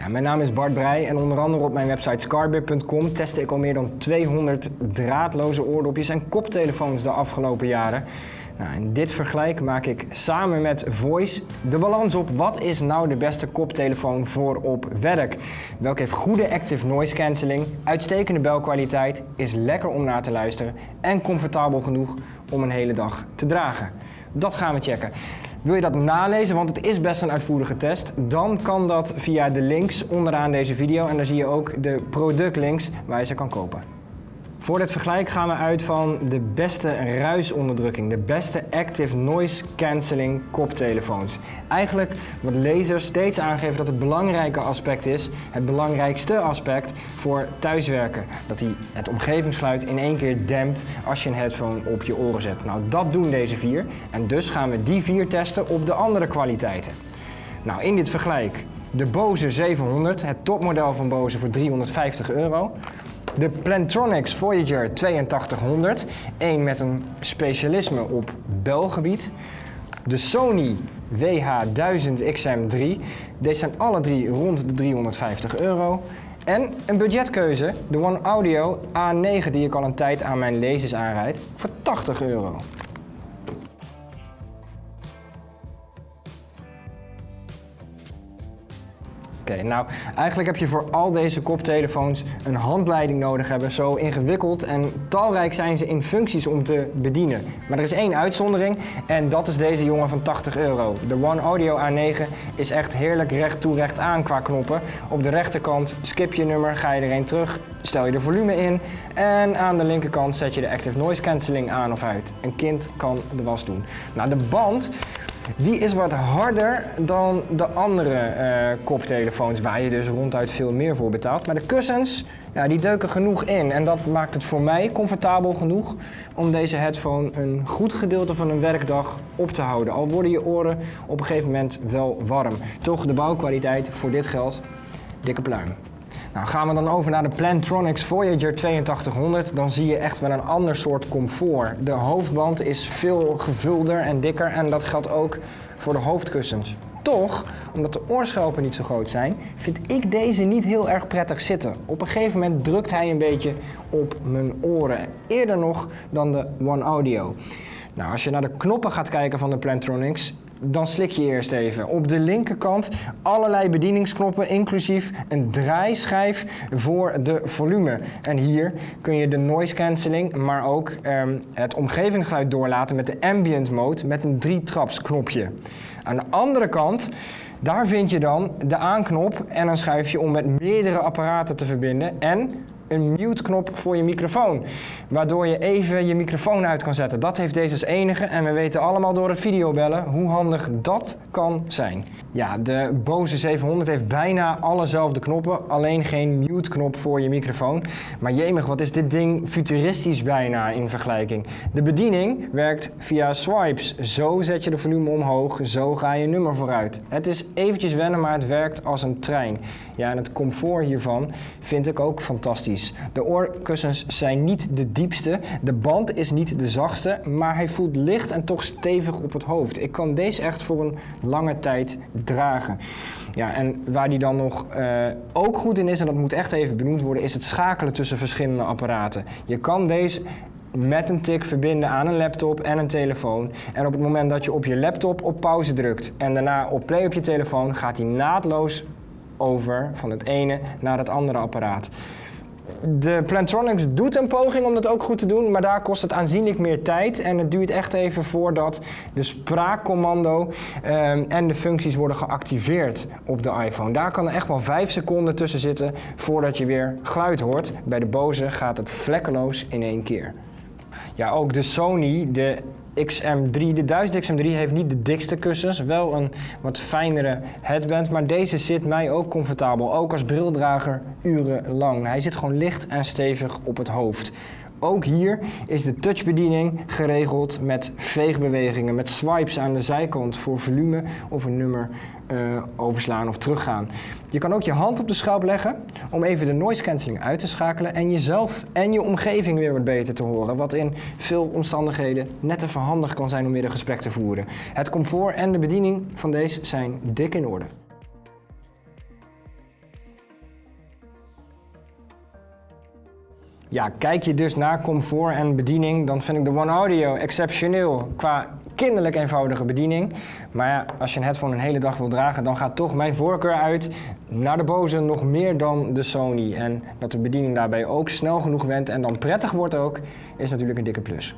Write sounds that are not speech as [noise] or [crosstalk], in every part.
Ja, mijn naam is Bart Breij en onder andere op mijn website scarbeer.com testte ik al meer dan 200 draadloze oordopjes en koptelefoons de afgelopen jaren. Nou, in dit vergelijk maak ik samen met Voice de balans op wat is nou de beste koptelefoon voor op werk. Welke heeft goede active noise cancelling, uitstekende belkwaliteit, is lekker om naar te luisteren en comfortabel genoeg om een hele dag te dragen. Dat gaan we checken. Wil je dat nalezen, want het is best een uitvoerige test, dan kan dat via de links onderaan deze video. En daar zie je ook de productlinks waar je ze kan kopen. Voor dit vergelijk gaan we uit van de beste ruisonderdrukking, de beste active noise cancelling koptelefoons. Eigenlijk wat lasers steeds aangeven dat het belangrijke aspect is, het belangrijkste aspect voor thuiswerken. Dat hij het omgevingsgeluid in één keer dempt als je een headphone op je oren zet. Nou, dat doen deze vier en dus gaan we die vier testen op de andere kwaliteiten. Nou, in dit vergelijk de Bose 700, het topmodel van Bose voor 350 euro. De Plantronics Voyager 8200, één met een specialisme op belgebied. De Sony WH-1000XM3, deze zijn alle drie rond de 350 euro. En een budgetkeuze, de One Audio A9 die ik al een tijd aan mijn lasers aanrijd, voor 80 euro. Nou eigenlijk heb je voor al deze koptelefoons een handleiding nodig hebben. Zo ingewikkeld en talrijk zijn ze in functies om te bedienen. Maar er is één uitzondering en dat is deze jongen van 80 euro. De One Audio A9 is echt heerlijk recht toe recht aan qua knoppen. Op de rechterkant skip je nummer, ga je er een terug, stel je de volume in. En aan de linkerkant zet je de Active Noise Cancelling aan of uit. Een kind kan de was doen. Nou de band die is wat harder dan de andere uh, koptelefoons waar je dus ronduit veel meer voor betaalt. Maar de kussens, ja, die deuken genoeg in en dat maakt het voor mij comfortabel genoeg om deze headphone een goed gedeelte van een werkdag op te houden. Al worden je oren op een gegeven moment wel warm. Toch de bouwkwaliteit voor dit geld, dikke pluim. Nou, gaan we dan over naar de Plantronics Voyager 8200, dan zie je echt wel een ander soort comfort. De hoofdband is veel gevulder en dikker en dat geldt ook voor de hoofdkussens. Toch, omdat de oorschelpen niet zo groot zijn, vind ik deze niet heel erg prettig zitten. Op een gegeven moment drukt hij een beetje op mijn oren. Eerder nog dan de One Audio. Nou, als je naar de knoppen gaat kijken van de Plantronics, dan slik je eerst even. Op de linkerkant allerlei bedieningsknoppen, inclusief een draaischijf voor de volume. En hier kun je de noise cancelling, maar ook um, het omgevingsgeluid doorlaten met de ambient mode met een drie-traps knopje. Aan de andere kant daar vind je dan de aanknop en een schuifje om met meerdere apparaten te verbinden en een mute knop voor je microfoon. Waardoor je even je microfoon uit kan zetten. Dat heeft deze als enige en we weten allemaal door het videobellen hoe handig dat kan zijn. Ja, de Bose 700 heeft bijna allezelfde knoppen, alleen geen mute knop voor je microfoon. Maar jemig, wat is dit ding futuristisch bijna in vergelijking. De bediening werkt via swipes. Zo zet je de volume omhoog, zo ga je nummer vooruit. Het is eventjes wennen, maar het werkt als een trein. Ja, en het comfort hiervan vind ik ook fantastisch. De oorkussens zijn niet de diepste, de band is niet de zachtste, maar hij voelt licht en toch stevig op het hoofd. Ik kan deze echt voor een lange tijd dragen. Ja, en waar die dan nog uh, ook goed in is, en dat moet echt even benoemd worden, is het schakelen tussen verschillende apparaten. Je kan deze met een tik verbinden aan een laptop en een telefoon. En op het moment dat je op je laptop op pauze drukt en daarna op play op je telefoon, gaat hij naadloos over van het ene naar het andere apparaat. De Plantronics doet een poging om dat ook goed te doen, maar daar kost het aanzienlijk meer tijd. En het duurt echt even voordat de spraakcommando um, en de functies worden geactiveerd op de iPhone. Daar kan er echt wel 5 seconden tussen zitten voordat je weer geluid hoort. Bij de Bose gaat het vlekkeloos in één keer. Ja, ook de Sony, de XM3, de 1000 XM3 heeft niet de dikste kussens, wel een wat fijnere headband, maar deze zit mij ook comfortabel, ook als brildrager urenlang. Hij zit gewoon licht en stevig op het hoofd. Ook hier is de touchbediening geregeld met veegbewegingen, met swipes aan de zijkant voor volume of een nummer uh, overslaan of teruggaan. Je kan ook je hand op de schelp leggen om even de noise cancelling uit te schakelen en jezelf en je omgeving weer wat beter te horen, wat in veel omstandigheden net even handig kan zijn om weer een gesprek te voeren. Het comfort en de bediening van deze zijn dik in orde. Ja, kijk je dus naar comfort en bediening, dan vind ik de One Audio exceptioneel qua kinderlijk eenvoudige bediening. Maar ja, als je een headphone een hele dag wil dragen, dan gaat toch mijn voorkeur uit naar de Bose nog meer dan de Sony. En dat de bediening daarbij ook snel genoeg went en dan prettig wordt ook, is natuurlijk een dikke plus.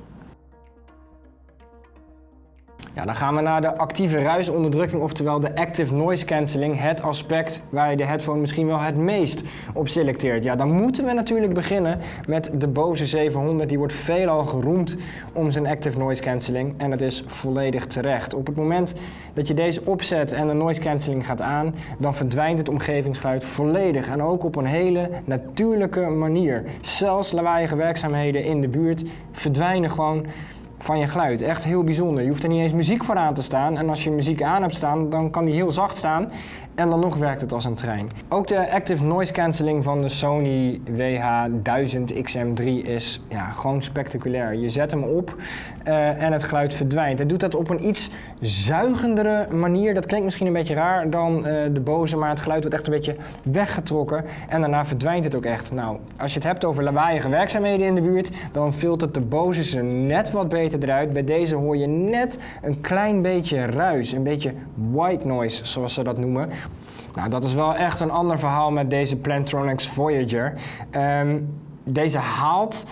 Ja, dan gaan we naar de actieve ruisonderdrukking, oftewel de active noise cancelling. Het aspect waar je de headphone misschien wel het meest op selecteert. Ja, dan moeten we natuurlijk beginnen met de Bose 700. Die wordt veelal geroemd om zijn active noise cancelling. En dat is volledig terecht. Op het moment dat je deze opzet en de noise cancelling gaat aan, dan verdwijnt het omgevingsgeluid volledig. En ook op een hele natuurlijke manier. Zelfs lawaaiige werkzaamheden in de buurt verdwijnen gewoon van je geluid. Echt heel bijzonder. Je hoeft er niet eens muziek voor aan te staan. En als je muziek aan hebt staan, dan kan die heel zacht staan. En dan nog werkt het als een trein. Ook de active noise cancelling van de Sony WH-1000XM3 is ja, gewoon spectaculair. Je zet hem op uh, en het geluid verdwijnt. Hij doet dat op een iets zuigendere manier. Dat klinkt misschien een beetje raar dan uh, de Bose, maar het geluid wordt echt een beetje weggetrokken. En daarna verdwijnt het ook echt. Nou, als je het hebt over lawaaiige werkzaamheden in de buurt, dan filtert de Bose ze net wat beter eruit. Bij deze hoor je net een klein beetje ruis, een beetje white noise, zoals ze dat noemen. Nou, dat is wel echt een ander verhaal met deze Plantronics Voyager. Um, deze haalt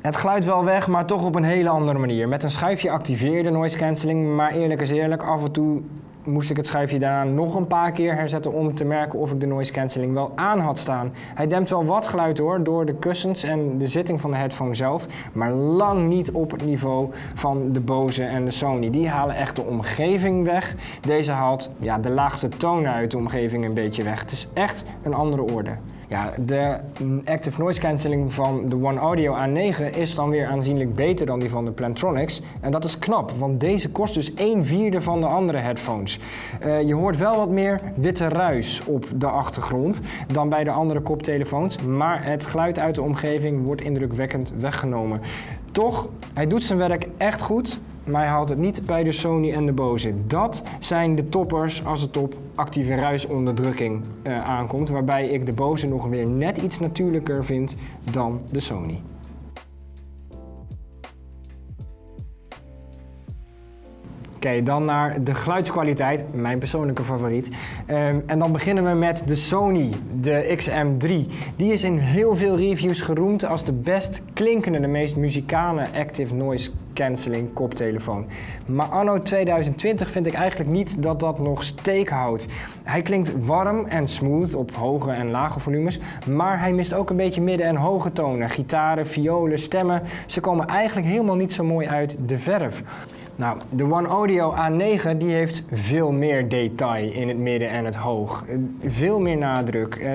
het geluid wel weg, maar toch op een hele andere manier. Met een schuifje activeerde noise cancelling, maar eerlijk is eerlijk, af en toe moest ik het schuifje daarna nog een paar keer herzetten om te merken of ik de noise cancelling wel aan had staan. Hij dempt wel wat geluid hoor, door de kussens en de zitting van de headphone zelf, maar lang niet op het niveau van de Bose en de Sony. Die halen echt de omgeving weg. Deze haalt ja, de laagste tonen uit de omgeving een beetje weg. Het is echt een andere orde. Ja, de active noise cancelling van de One Audio A9 is dan weer aanzienlijk beter dan die van de Plantronics. En dat is knap, want deze kost dus 1 vierde van de andere headphones. Uh, je hoort wel wat meer witte ruis op de achtergrond dan bij de andere koptelefoons, maar het geluid uit de omgeving wordt indrukwekkend weggenomen. Toch, hij doet zijn werk echt goed maar hij haalt het niet bij de Sony en de Bose. Dat zijn de toppers als het op actieve ruisonderdrukking uh, aankomt, waarbij ik de Bose nog weer net iets natuurlijker vind dan de Sony. Oké, dan naar de geluidskwaliteit, mijn persoonlijke favoriet. Um, en dan beginnen we met de Sony, de XM3. Die is in heel veel reviews geroemd als de best klinkende, de meest muzikale active noise cancelling koptelefoon. Maar anno 2020 vind ik eigenlijk niet dat dat nog steek houdt. Hij klinkt warm en smooth op hoge en lage volumes, maar hij mist ook een beetje midden- en hoge tonen. Gitaren, violen, stemmen, ze komen eigenlijk helemaal niet zo mooi uit de verf. Nou, de One Audio A9 die heeft veel meer detail in het midden en het hoog. Veel meer nadruk. Uh,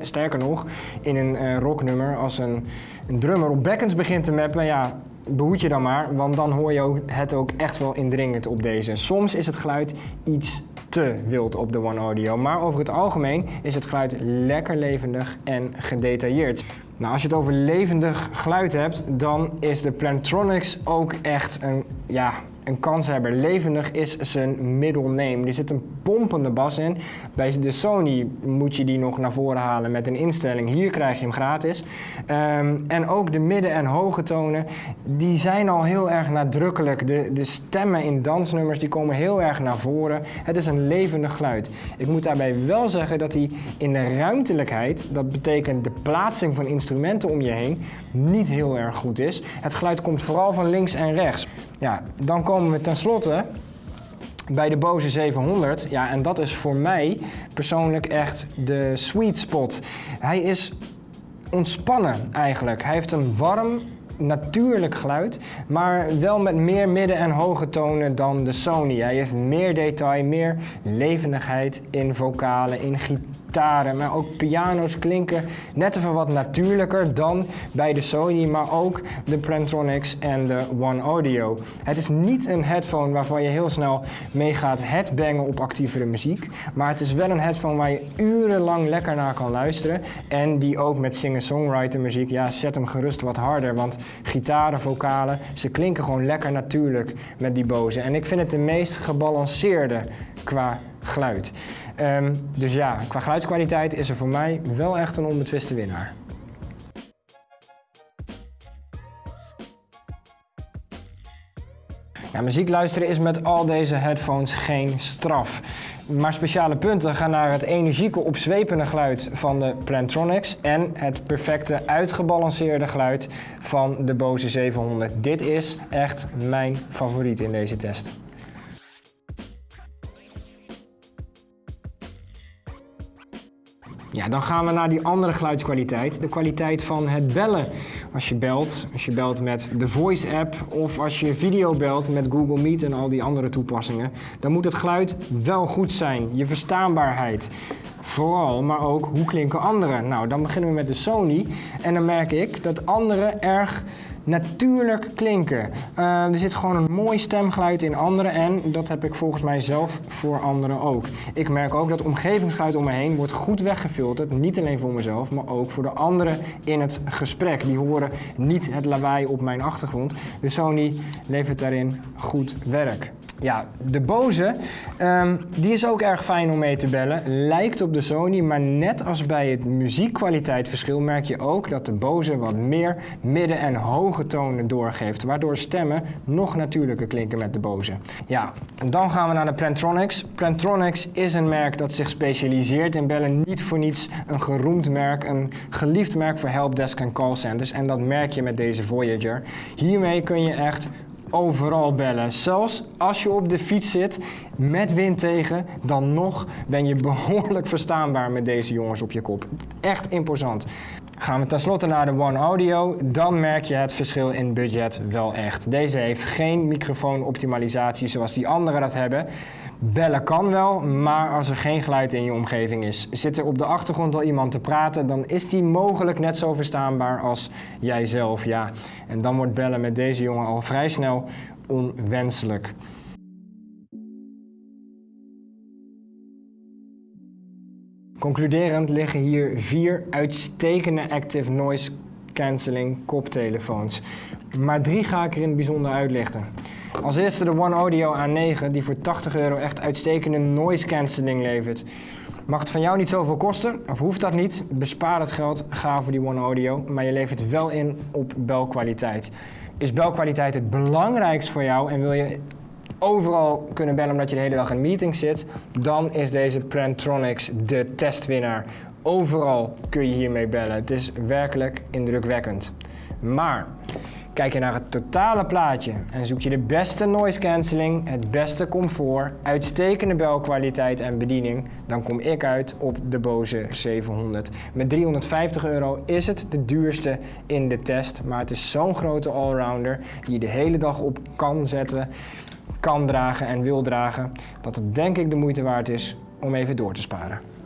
sterker nog, in een uh, rocknummer als een, een, drummer op bekkens begint te mappen, ja, behoed je dan maar, want dan hoor je het ook echt wel indringend op deze. Soms is het geluid iets te wild op de One Audio, maar over het algemeen is het geluid lekker levendig en gedetailleerd. Nou, als je het over levendig geluid hebt, dan is de Plantronics ook echt een, ja, een kanshebber. Levendig is zijn middle name. Er zit een pompende bas in. Bij de Sony moet je die nog naar voren halen met een instelling. Hier krijg je hem gratis. Um, en ook de midden- en hoge tonen, die zijn al heel erg nadrukkelijk. De, de stemmen in dansnummers, die komen heel erg naar voren. Het is een levendig geluid. Ik moet daarbij wel zeggen dat hij in de ruimtelijkheid, dat betekent de plaatsing van instrumenten om je heen, niet heel erg goed is. Het geluid komt vooral van links en rechts. Ja, dan komen we tenslotte bij de Bose 700. Ja, en dat is voor mij persoonlijk echt de sweet spot. Hij is ontspannen eigenlijk. Hij heeft een warm, natuurlijk geluid, maar wel met meer midden- en hoge tonen dan de Sony. Hij heeft meer detail, meer levendigheid in vocalen, in gitaar gitaren, maar ook piano's klinken net even wat natuurlijker dan bij de Sony, maar ook de Plantronics en de One Audio. Het is niet een headphone waarvan je heel snel mee gaat headbangen op actievere muziek, maar het is wel een headphone waar je urenlang lekker naar kan luisteren en die ook met singer-songwriter muziek, ja zet hem gerust wat harder, want gitaren, vocalen, ze klinken gewoon lekker natuurlijk met die Bose. En ik vind het de meest gebalanceerde qua geluid. Ehm, dus ja, qua geluidskwaliteit is er voor mij wel echt een onbetwiste winnaar. Ja, muziek luisteren is met al deze headphones geen straf. Maar speciale punten gaan naar het energieke opzwepende geluid van de Plantronics en het perfecte uitgebalanceerde geluid van de Bose 700. Dit is echt mijn favoriet in deze test. Ja, dan gaan we naar die andere geluidskwaliteit. De kwaliteit van het bellen. Als je belt, als je belt met de Voice app of als je video belt met Google Meet en al die andere toepassingen, dan moet het geluid wel goed zijn. Je verstaanbaarheid. Vooral, maar ook hoe klinken anderen. Nou, dan beginnen we met de Sony en dan merk ik dat anderen erg natuurlijk klinken. Uh, er zit gewoon een mooi stemgeluid in anderen en dat heb ik volgens mij zelf voor anderen ook. Ik merk ook dat omgevingsgeluid om me heen wordt goed weggefilterd. Niet alleen voor mezelf, maar ook voor de anderen in het gesprek. Die horen niet het lawaai op mijn achtergrond. De Sony levert daarin goed werk. Ja, de Bose, um, die is ook erg fijn om mee te bellen. Lijkt op de Sony, maar net als bij het muziekkwaliteitverschil merk je ook dat de Bose wat meer midden- en hoge tonen doorgeeft. Waardoor stemmen nog natuurlijker klinken met de Bose. Ja, dan gaan we naar de Plantronics. Plantronics is een merk dat zich specialiseert in bellen. Niet voor niets een geroemd merk, een geliefd merk voor helpdesk en callcenters. En dat merk je met deze Voyager. Hiermee kun je echt overal bellen. Zelfs als je op de fiets zit met wind tegen, dan nog ben je [laughs] behoorlijk verstaanbaar met deze jongens op je kop. Echt imposant. Gaan we tenslotte naar de One Audio, dan merk je het verschil in budget wel echt. Deze heeft geen microfoonoptimalisatie zoals die anderen dat hebben. Bellen kan wel, maar als er geen geluid in je omgeving is, zit er op de achtergrond al iemand te praten, dan is die mogelijk net zo verstaanbaar als jijzelf. Ja. En dan wordt bellen met deze jongen al vrij snel onwenselijk. Concluderend liggen hier vier uitstekende active noise cancelling koptelefoons. Maar drie ga ik er in het bijzonder uitlichten. Als eerste de One Audio A9 die voor 80 euro echt uitstekende noise cancelling levert. Mag het van jou niet zoveel kosten, of hoeft dat niet? Bespaar het geld, ga voor die One Audio, maar je levert wel in op belkwaliteit. Is belkwaliteit het belangrijkst voor jou en wil je overal kunnen bellen omdat je de hele dag in meetings zit, dan is deze Plantronics de testwinnaar. Overal kun je hiermee bellen. Het is werkelijk indrukwekkend. Maar kijk je naar het totale plaatje en zoek je de beste noise cancelling, het beste comfort, uitstekende belkwaliteit en bediening, dan kom ik uit op de Bose 700. Met 350 euro is het de duurste in de test, maar het is zo'n grote allrounder die je de hele dag op kan zetten, kan dragen en wil dragen, dat het denk ik de moeite waard is om even door te sparen.